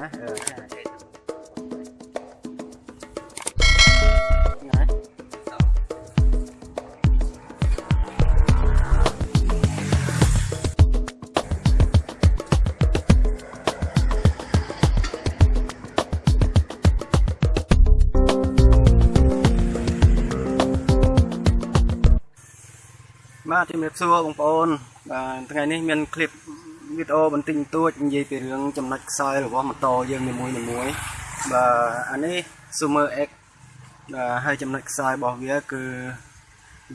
ហ៎បាទជំរាបសួរបងប្អូនបាទថ្ងៃនេះមានคลิป វីដេអូបន្តិចបន្តួចនិយាយពីរឿងចំណុចខ្សោយរបស់ម៉ូតូយើងនីមួយៗបាទអានេះ Sumer X បាទហើយចំណុចខ្សោយរបស់វាគឺ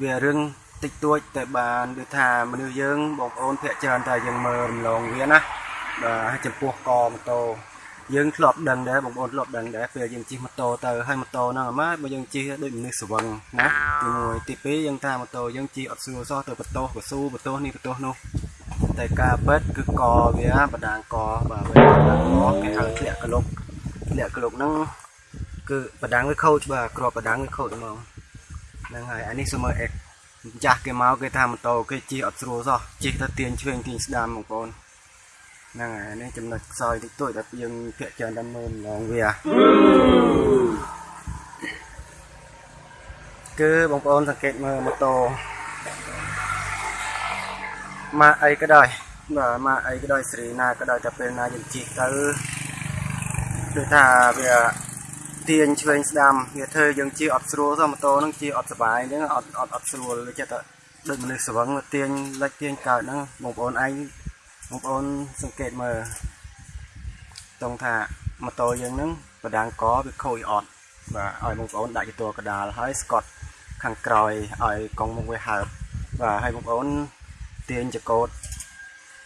វារឿងតិចតួចតែបានដូចថាមនុស្សយើងបងប្អូនភាគច្រើនតែយើងមើលរំលងវាណាបាទចំពោះកម៉ូតូយើងធ្លាប់ដឹងដែរបងប្អូនធ្លាប់ដឹងដែរពេលយើងជិះម៉ូតូទៅហើយម៉ូតូហ្នឹងអាម៉ាបើយើងជិះដូចមនុស្សស្វឹងណាទី1ទី2យើងថាម៉ូតូយើងជិះអត់ស្រួលសោះទៅបន្ទោសកស៊ូបន្ទោសនេះបន្ទោសនោះ តែការពិតគឺកវាបដាងកបាទវាបដាងកគេហៅធ្លាក់ក្លុកធ្លាក់ក្លុកហ្នឹងគឺបដាងវាខូចបាទក្របបដាងវាខូចហ្មងហ្នឹងហើយអានេះ Summer X ចាស់គេមកគេថាម៉ូតូគេជិះអត់ស្រួលសោះជិះទៅទាញឆ្វេងទាញស្ដាំបងប្អូនហ្នឹងហើយនេះចំណុចខ្សោយតិចតួចដែលយើងភាកច្រើនតែមើលម្លងវាគឺបងប្អូនសង្កេតមើលម៉ូតូ ម៉ាកអីក៏ដោយបាទម៉ាកអីក៏ដោយសេរីណាក៏ដោយតែពេលណាយើងជិះទៅដូចថាវាទាញឆ្វេងស្ដាំវាធ្វើយើងជិះអត់ស្រួលទៅម៉ូតូហ្នឹងជិះអត់សុបាយអញ្ចឹងអត់អត់អត់ស្រួលវាចេះតែដូចមនុស្សស្វឹងទាញលិចទាញកើតហ្នឹងបងប្អូនឯងបងប្អូនសង្កេតមើលតង់ថាម៉ូតូយើងហ្នឹងបដាងកវាខូចអត់បាទឲ្យបងប្អូនដាក់ជាតួកដាលហើយស្កត់ខាងក្រោយឲ្យកង់មុខវាហើបបាទហើយបងប្អូន ទាញចកោត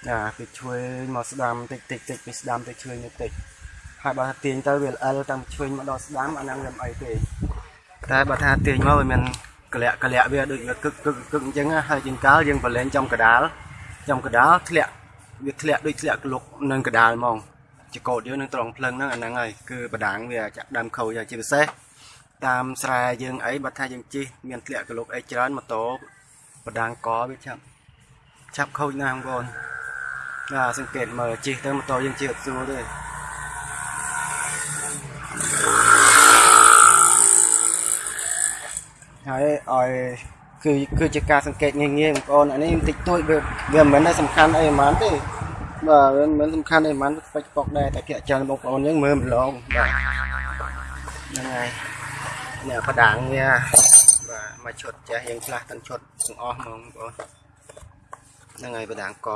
ណាពីឆ្វេងមកស្ដាំតិចតិចតិចពីស្ដាំទៅឆ្វេងទៅតិចហើយបើថាទាញទៅវាល្អិលតាំងឆ្វេងមកដល់ស្ដាំអាហ្នឹងវាមិនអីទេតែបើថាទាញមកវាមានកលាក់កលាក់វាដូចវាកឹកកឹកកឹកអញ្ចឹងហើយជាងកាលយើងប្រឡែងចំកដាលចំកដាលធ្លាក់វាធ្លាក់ដូចធ្លាក់ក្លុកនឹងកដាលហ្មងចកោតយើងនឹងត្រង់ភ្លឹងហ្នឹងអាហ្នឹងហើយគឺបដាងវាចាក់ដើមខូចជាពិសេសតាមស្រែយើងអីបើថាយើងជិះមានធ្លាក់ក្លុកអីច្រើនម៉ូតូបដាងកវាចាប់ ចាប់ខូចណាស់បងប្អូនបាទសង្កេតមើលជិះទៅម៉ូតូយើងជិះអត់ស្រួលទេហើយឲ្យគឺគឺជាការសង្កេតងាយងាយបងប្អូនអានេះបន្តិចតួចវាវាមិនមែនតែសំខាន់អីហ្មងទេបាទវាមិនមែនសំខាន់អីហ្មងស្ពេចប៉ុកដែរតែគេច្រើនបងប្អូនយើងមើលម្លងបាទហ្នឹងហើយនេះបដាងវាបាទមកឈុតចេះយើងខ្លះទាំងឈុតទាំងអស់ហ្មងបងប្អូន ហ្នឹងហើយបដាងក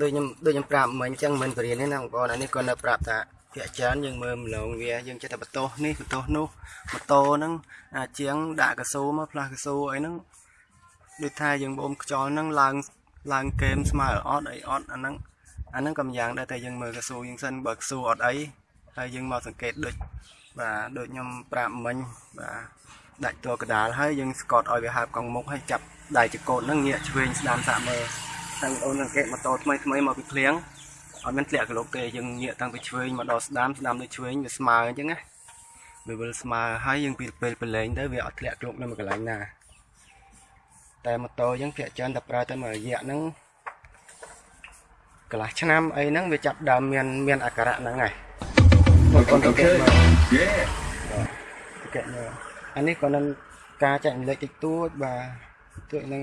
ដូចខ្ញុំដូចខ្ញុំប្រាប់មិញអញ្ចឹងមិនបរៀនទេណាបងប្អូនអានេះក៏នៅប្រាប់ថាភាកច្រើនយើងមើលម្លងវាយើងចេះតែបន្ទោសនេះបន្ទោសនោះម៉ូតូហ្នឹងជាងដាក់កស៊ូមកផ្លាស់កស៊ូអីហ្នឹងដូចថាយើងបូមខ្យល់ហ្នឹងឡើងឡើងកេមស្មើអត់អីអត់អាហ្នឹងអាហ្នឹងក៏ម្យ៉ាងដែរតែយើងមើលកស៊ូយើងសិនបើកស៊ូអត់អីហើយយើងមកសង្កេតដូចបាទដូចខ្ញុំប្រាប់មិញបាទដាច់តួកដាលហើយយើងស្កត់ឲ្យវាហើបកង់មុខហើយចាប់ ដៃចកោតហ្នឹងងាកឆ្វេងស្ដាំសាក់មើលតែអូនសង្កេតម៉ូតូថ្មីថ្មីមកពីឃ្លៀងអត់មានធ្លាក់ក្លោកទេយើងងាកតាំងពីឆ្វេងមកដល់ស្ដាំស្ដាំទៅឆ្វេងវាស្មើអញ្ចឹងណាវាវិលស្មើហើយយើងពីពេលប្រឡែងទៅវាអត់ធ្លាក់ក្លោកនៅមួយកន្លែងណាតែម៉ូតូយើងភាកច្រើនតែប្រើទៅមួយរយៈហ្នឹងកន្លះឆ្នាំអីហ្នឹងវាចាប់ដើមមានមានអាការៈហ្នឹងហើយបងប្អូនទៅគេមើលគេមើលអានេះក៏នឹងការចែកម្លែកតិចតួចបាទ ទួចហ្នឹង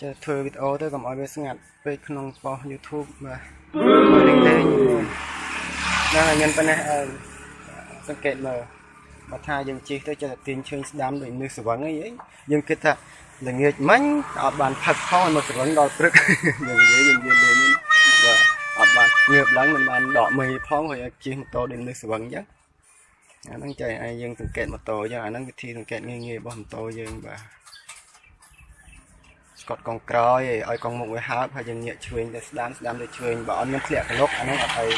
ចេះធ្វើវីដេអូទៅកុំឲ្យវាស្ងាត់ពេកក្នុងប៉ុស YouTube បាទមើលលេងលេងហ្នឹងហើយមានប៉ុណ្ណេះអឺសង្កេតមើលបើថាយើងជិះទៅចេះតែទាញឈើស្ដាំដូចនេះស្វឹងអីយើងគិតថាល្ងាចមិញអត់បានផឹកផងមកស្វឹងដល់ព្រឹកយើងនិយាយយើងនិយាយលេងបាទអត់បានងើបឡើងមិនបានដកមេផងហើយជិះម៉ូតូដូចនេះស្វឹងអញ្ចឹងអាហ្នឹងចៃឲ្យយើងសង្កេតម៉ូតូអញ្ចឹងអាហ្នឹងវិធីសង្កេតងាយៗរបស់ម៉ូតូយើងបាទ ស្កត់កង់ក្រោយឲ្យកង់មុខវាហើបហើយយើងងាកឆ្វេងទៅស្ដាំស្ដាំទៅឆ្វេងបើអត់មានធ្លាក់ក្លុកអានោះអត់អី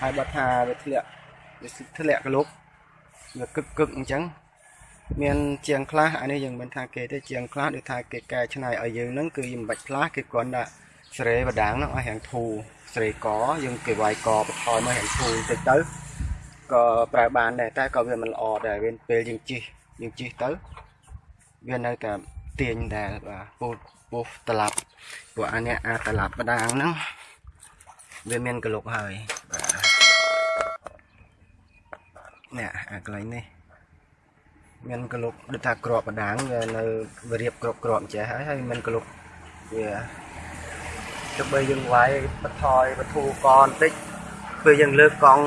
ហើយបើថាវាធ្លាក់វាធ្លាក់ក្លុកវាកឹកកឹកអញ្ចឹងមានជាងខ្លះអានេះយើងមិនថាគេទេជាងខ្លះដូចថាគេកែច្នៃឲ្យយើងហ្នឹងគឺមិនបាច់ផ្លាស់គេគ្រាន់តែស្រេបដាងហ្នឹងឲ្យរាងធូរស្រេកយើងគេវាយកបន្ថយមករាងធូរតិចទៅក៏ប្រើបានដែរតែក៏វាមិនល្អដែរវាពេលយើងជិះយើងជិះទៅវានៅតែ ទាញដែរបាទពូពូត្រឡប់ពួកអានេះអាត្រឡប់បដាងហ្នឹងវាមានកលុកហើយបាទនេះអាកន្លែងនេះមានកលុកដូចថាក្របបដាងវានៅវារៀបក្របក្របចេះហើយហើយមានកលុកវាទៅបីយើងវាយបន្ថយបធូកបន្តិចពេលយើងលើកកង់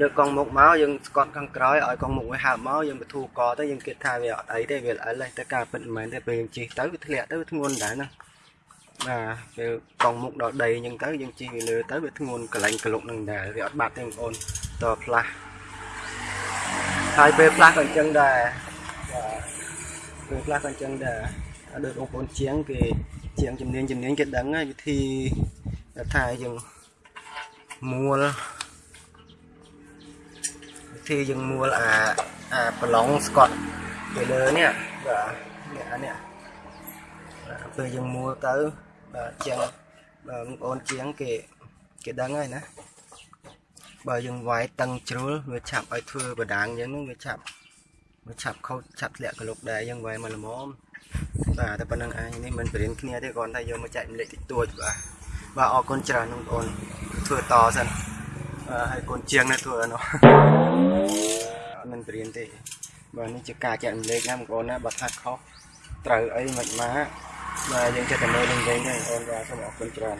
យកកង់មុខមកយើងស្កត់ខាងក្រោយឲ្យកង់មុខវាហើបមកយើងបធូរកទៅយើងគិតថាវាអត់អីទេវាល្អិលទេតែការពិតមិនមែនទេពេលយើងជិះទៅវាធ្លាក់ទៅវាធ្ងន់ដែរណាបាទពេលកង់មុខដល់ដីអញ្ចឹងទៅយើងជិះវាលើទៅវាធ្ងន់កលែងក្លុកនឹងដែរវាអត់បាត់ទេបងប្អូនតផ្លាស់ហើយពេលផ្លាស់ក៏អញ្ចឹងដែរបាទពេលផ្លាស់ក៏អញ្ចឹងដែរដូចបងប្អូនជាងគេជាងជំនាញជំនាញគេដឹងហើយវិធីថាយើងមួល វិធីយើងមួលអាអាប្រឡងស្កត់ទៅលើនេះបាទនេះអានេះពេលយើងមួលទៅបាទជាងបងប្អូនជាងគេគេដឹងហើយណាបើយើងវាយតឹងជ្រុលវាឆាប់ឲ្យធ្វើបដាងយើងនោះវាឆាប់វាឆាប់ខូចឆាប់ធ្លាក់កលុកដែរយើងវាយមកល្មមបាទតែប៉ុណ្្នឹងឯងនេះមិនបរៀនគ្នាទេគ្រាន់តែយកមកចែករំលែកតិចតួចបាទបាទអរគុណច្រើនបងប្អូនធ្វើតសិនបាទហើយកូនជាងនេះធ្វើនោះអត់ មិនបរៀនទេបាទនេះជាការចែករំលែកណាបងប្អូនណាបើថាខុសត្រូវអីមិនមកបាទយើងចិត្តតែមើលលេងៗទេបងប្អូនបាទសូមអរគុណច្រើន